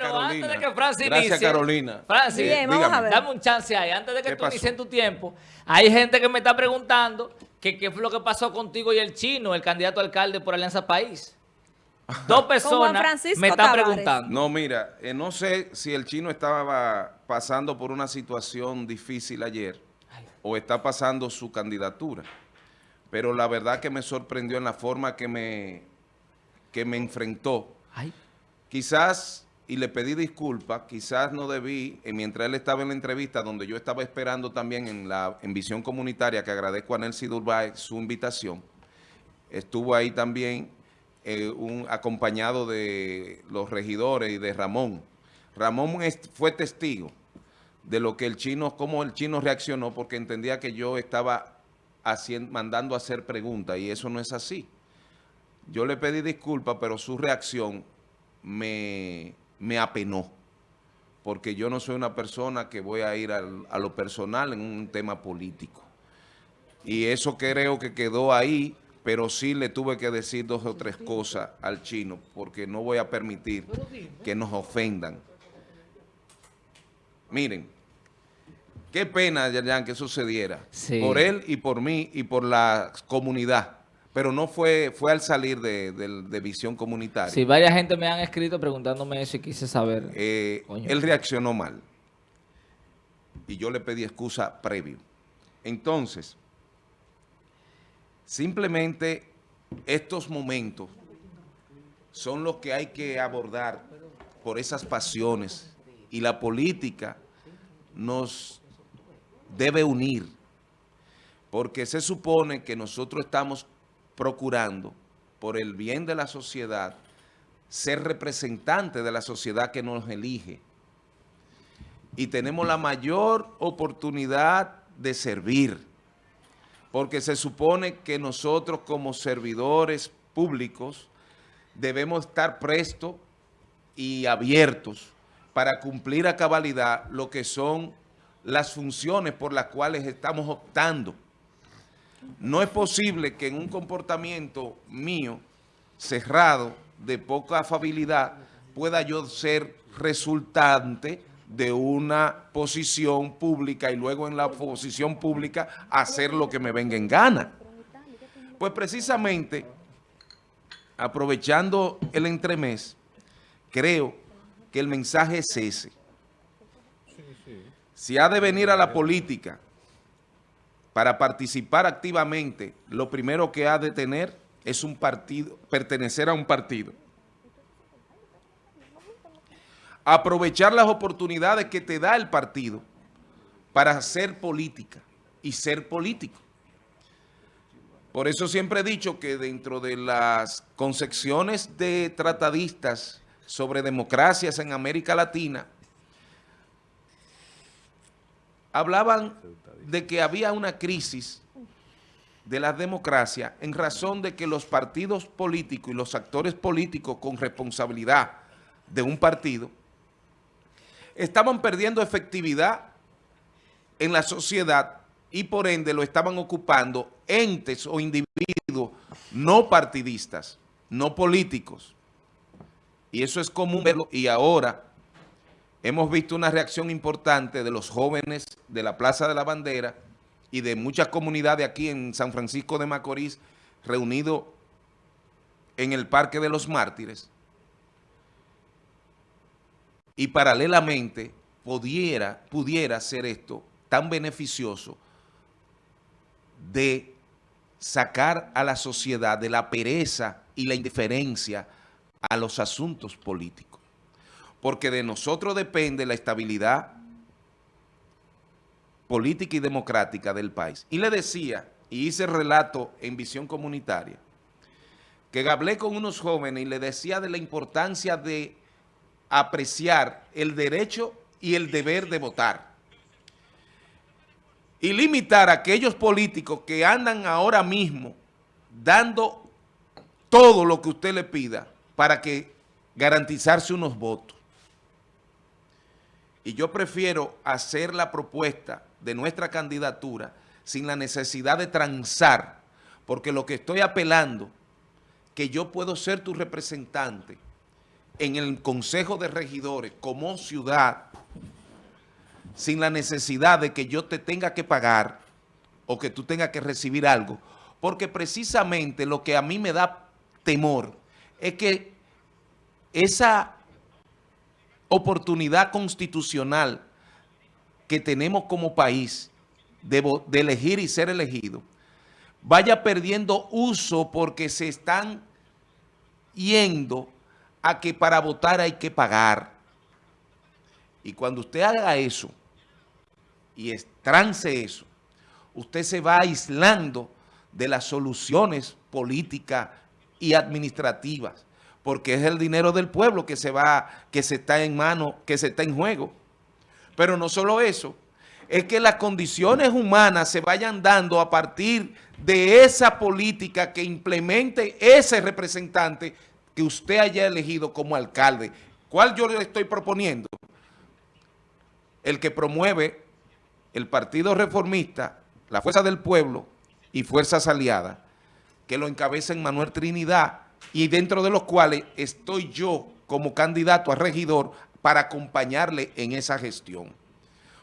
pero Carolina. antes de que Francis Gracias, inicie, Carolina. Francis, Bien, vamos dígame. a ver. dame un chance ahí. Antes de que ¿Qué tú inicies tu tiempo, hay gente que me está preguntando que qué fue lo que pasó contigo y el chino, el candidato a alcalde por Alianza País. Dos personas me están Tavares. preguntando. No, mira, eh, no sé si el chino estaba pasando por una situación difícil ayer o está pasando su candidatura, pero la verdad que me sorprendió en la forma que me, que me enfrentó. Ay, Quizás, y le pedí disculpas, quizás no debí, eh, mientras él estaba en la entrevista, donde yo estaba esperando también en la en Visión Comunitaria, que agradezco a Nelcy Durbay su invitación, estuvo ahí también eh, un, acompañado de los regidores y de Ramón. Ramón fue testigo de lo que el chino, cómo el chino reaccionó, porque entendía que yo estaba haciendo, mandando a hacer preguntas, y eso no es así. Yo le pedí disculpas, pero su reacción me, me apenó, porque yo no soy una persona que voy a ir al- a lo personal en un tema político. Y eso creo que quedó ahí, pero sí le tuve que decir dos o tres cosas al chino, porque no voy a permitir que nos ofendan. Miren, qué pena, Yayan, que sucediera. Sí. Por él y por mí y por la comunidad. Pero no fue, fue al salir de, de- de visión comunitaria. sí, varias gente me han escrito preguntándome eso y quise saber. Eh, él reaccionó mal. Y yo le pedí excusa previo. Entonces, simplemente estos momentos son los que hay que abordar por esas pasiones. Y la política nos debe unir. Porque se supone que nosotros estamos procurando, por el bien de la sociedad, ser representante de la sociedad que nos elige. Y tenemos la mayor oportunidad de servir, porque se supone que nosotros como servidores públicos debemos estar prestos y abiertos para cumplir a cabalidad lo que son las funciones por las cuales estamos optando. No es posible que en un comportamiento mío, cerrado, de poca afabilidad, pueda yo ser resultante de una posición pública y luego en la posición pública hacer lo que me venga en gana. Pues precisamente, aprovechando el entremés, creo que el mensaje es ese. Si ha de venir a la política para participar activamente, lo primero que ha de tener es un partido, pertenecer a un partido. Aprovechar las oportunidades que te da el partido para hacer política y ser político. Por eso siempre he dicho que dentro de las concepciones de tratadistas sobre democracias en América Latina, hablaban de que había una crisis de la democracia en razón de que los partidos políticos y los actores políticos con responsabilidad de un partido estaban perdiendo efectividad en la sociedad y por ende lo estaban ocupando entes o individuos no partidistas, no políticos. Y eso es común verlo y ahora hemos visto una reacción importante de los jóvenes de la Plaza de la Bandera y de muchas comunidades aquí en San Francisco de Macorís reunidos en el Parque de los Mártires. Y paralelamente pudiera, pudiera ser esto tan beneficioso de sacar a la sociedad de la pereza y la indiferencia a los asuntos políticos. Porque de nosotros depende la estabilidad política y democrática del país. Y le decía, y hice relato en Visión Comunitaria, que hablé con unos jóvenes y le decía de la importancia de apreciar el derecho y el deber de votar. Y limitar a aquellos políticos que andan ahora mismo dando todo lo que usted le pida para que garantizarse unos votos. Y yo prefiero hacer la propuesta de nuestra candidatura sin la necesidad de transar, porque lo que estoy apelando, que yo puedo ser tu representante en el Consejo de Regidores como ciudad sin la necesidad de que yo te tenga que pagar o que tú tengas que recibir algo, porque precisamente lo que a mí me da temor es que esa oportunidad constitucional que tenemos como país de, elegir y ser elegido, vaya perdiendo uso porque se están yendo a que para votar hay que pagar. Y cuando usted haga eso y trance eso, usted se va aislando de las soluciones políticas y administrativas, porque es el dinero del pueblo que se va, que se está en mano, que se está en juego. Pero no solo eso, es que las condiciones humanas se vayan dando a partir de esa política que implemente ese representante que usted haya elegido como alcalde. ¿Cuál yo le estoy proponiendo? El que promueve el Partido Reformista, la Fuerza del Pueblo y Fuerzas Aliadas, que lo encabecen Manuel Trinidad y dentro de los cuales estoy yo como candidato a regidor para acompañarle en esa gestión.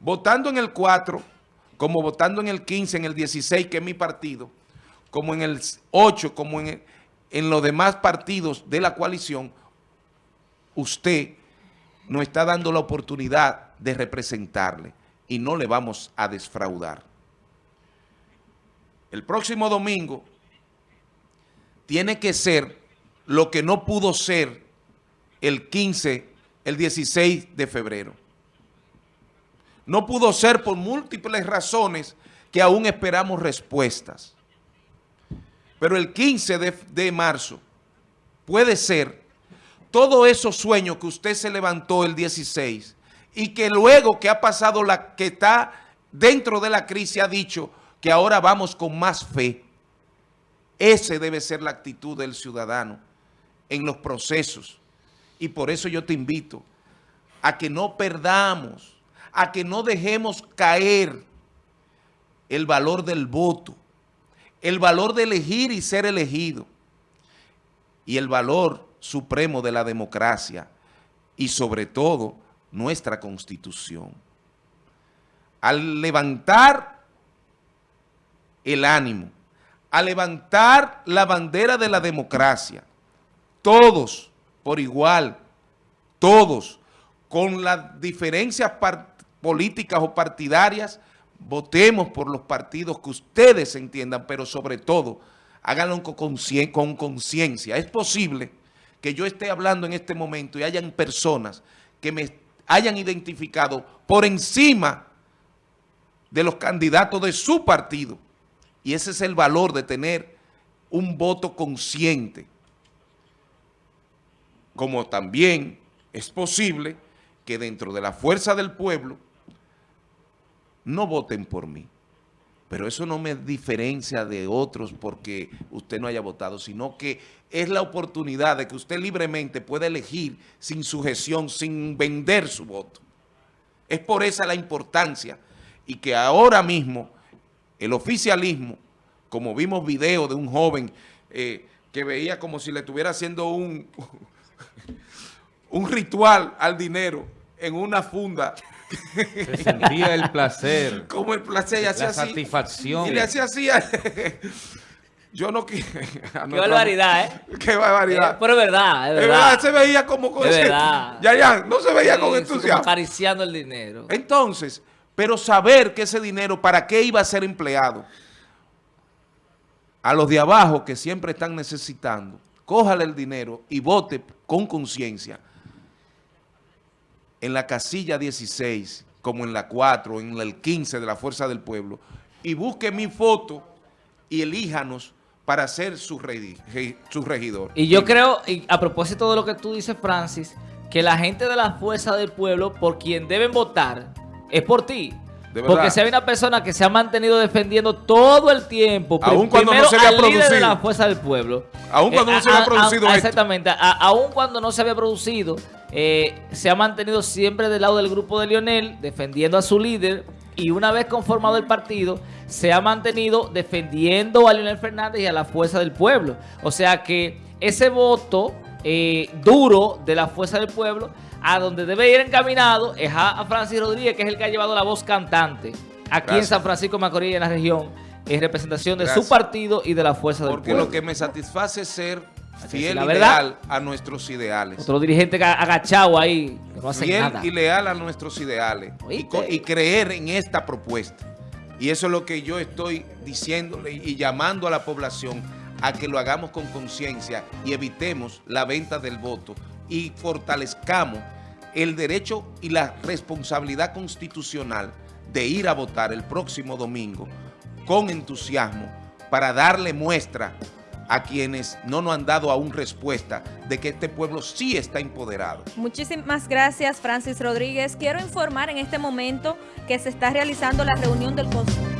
Votando en el 4, como votando en el 15, en el 16, que es mi partido, como en el 8, como en, en los demás partidos de la coalición, usted nos está dando la oportunidad de representarle y no le vamos a desfraudar. El próximo domingo tiene que ser lo que no pudo ser el 15, el 16 de febrero. No pudo ser por múltiples razones que aún esperamos respuestas. Pero el 15 de, marzo puede ser todos esos sueños que usted se levantó el 16 y que luego que ha pasado la que está dentro de la crisis ha dicho que ahora vamos con más fe. Ese debe ser la actitud del ciudadano en los procesos. Y por eso yo te invito a que no perdamos a que no dejemos caer el valor del voto, el valor de elegir y ser elegido, y el valor supremo de la democracia, y sobre todo nuestra Constitución. Al levantar el ánimo, al levantar la bandera de la democracia, todos por igual, todos, con las diferencias políticas o partidarias, votemos por los partidos que ustedes entiendan, pero sobre todo, háganlo con conciencia. Es posible que yo esté hablando en este momento y hayan personas que me hayan identificado por encima de los candidatos de su partido. Y ese es el valor de tener un voto consciente. Como también es posible que dentro de la fuerza del pueblo no voten por mí. Pero eso no me diferencia de otros porque usted no haya votado, sino que es la oportunidad de que usted libremente pueda elegir sin sujeción, sin vender su voto. Es por esa la importancia y que ahora mismo el oficialismo, como vimos video de un joven eh, que veía como si le estuviera haciendo un, un ritual al dinero en una funda se sentía el placer. Como el placer, y hacía la satisfacción. Y le hacía así. Yo no quiero... Qué barbaridad, ¿eh? Qué barbaridad. Eh, pero es verdad, es verdad. verdad. Se veía como con ese... verdad. Ya, ya, no se veía con entusiasmo. acariciando el dinero. Entonces, pero saber que ese dinero, ¿para qué iba a ser empleado? A los de abajo que siempre están necesitando, cójale el dinero y vote con conciencia en la casilla 16, como en la 4, en el 15 de la Fuerza del Pueblo, y busque mi foto y elíjanos para ser su, regidor. Y yo creo, y a propósito de lo que tú dices, Francis, que la gente de la Fuerza del Pueblo, por quien deben votar, es por ti. Porque si hay una persona que se ha mantenido defendiendo todo el tiempo, aún cuando no se había producido. de la fuerza del pueblo. Aún cuando no se había producido Exactamente. aún cuando no se había producido, eh, se ha mantenido siempre del lado del grupo de Lionel, defendiendo a su líder. Y una vez conformado el partido, se ha mantenido defendiendo a Lionel Fernández y a la fuerza del pueblo. O sea que ese voto eh, duro de la fuerza del pueblo, a donde debe ir encaminado es a, Francis Rodríguez, que es el que ha llevado la voz cantante aquí en San Francisco Macorís, en la región, en representación de su partido y de la fuerza del pueblo. Porque lo que me satisface es ser fiel y leal a nuestros ideales. Otro dirigente agachado ahí, que no hace fiel y leal a nuestros ideales y, y, creer en esta propuesta. Y eso es lo que yo estoy diciéndole y llamando a la población a que lo hagamos con conciencia y evitemos la venta del voto y fortalezcamos el derecho y la responsabilidad constitucional de ir a votar el próximo domingo con entusiasmo para darle muestra a quienes no nos han dado aún respuesta de que este pueblo sí está empoderado. Muchísimas gracias, Francis Rodríguez. Quiero informar en este momento que se está realizando la reunión del Consejo